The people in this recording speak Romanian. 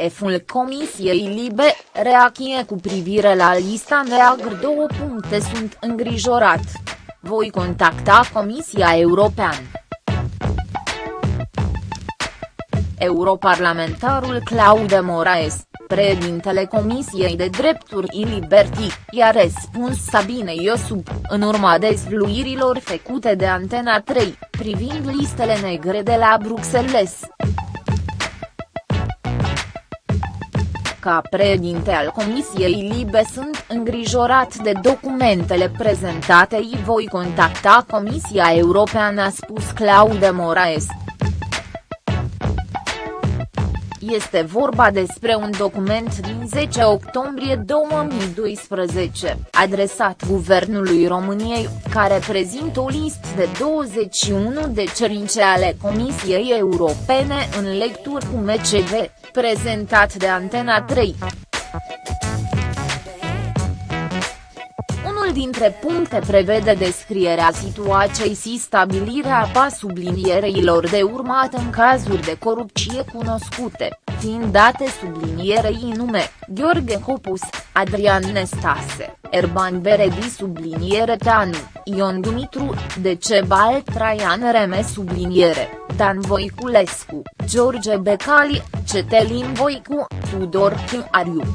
Eful Comisiei Libe, reacție cu privire la lista neagră două puncte sunt îngrijorat. Voi contacta Comisia Europeană. Europarlamentarul Claude Moraes, președintele Comisiei de Drepturi și Liberty, i-a răspuns Sabine Iosub, în urma dezvluirilor făcute de Antena 3, privind listele negre de la Bruxelles. Ca președinte al Comisiei Libe sunt îngrijorat de documentele prezentate și voi contacta Comisia Europeană a spus Claude Moraes. Este vorba despre un document din 10 octombrie 2012, adresat Guvernului României, care prezintă o listă de 21 de cerințe ale Comisiei Europene în lecturi cu MCV, prezentat de Antena 3. Dintre puncte prevede descrierea situației și stabilirea pa subliniereilor de urmat în cazuri de corupție cunoscute, fiind date sublinierei nume, Gheorghe Hopus, Adrian Nestase, Erban Beredi subliniere Tanu, Ion Dumitru, Decebal Traian Reme subliniere, Dan Voiculescu, George Becali, Cetelin Voicu, Tudor Ariu.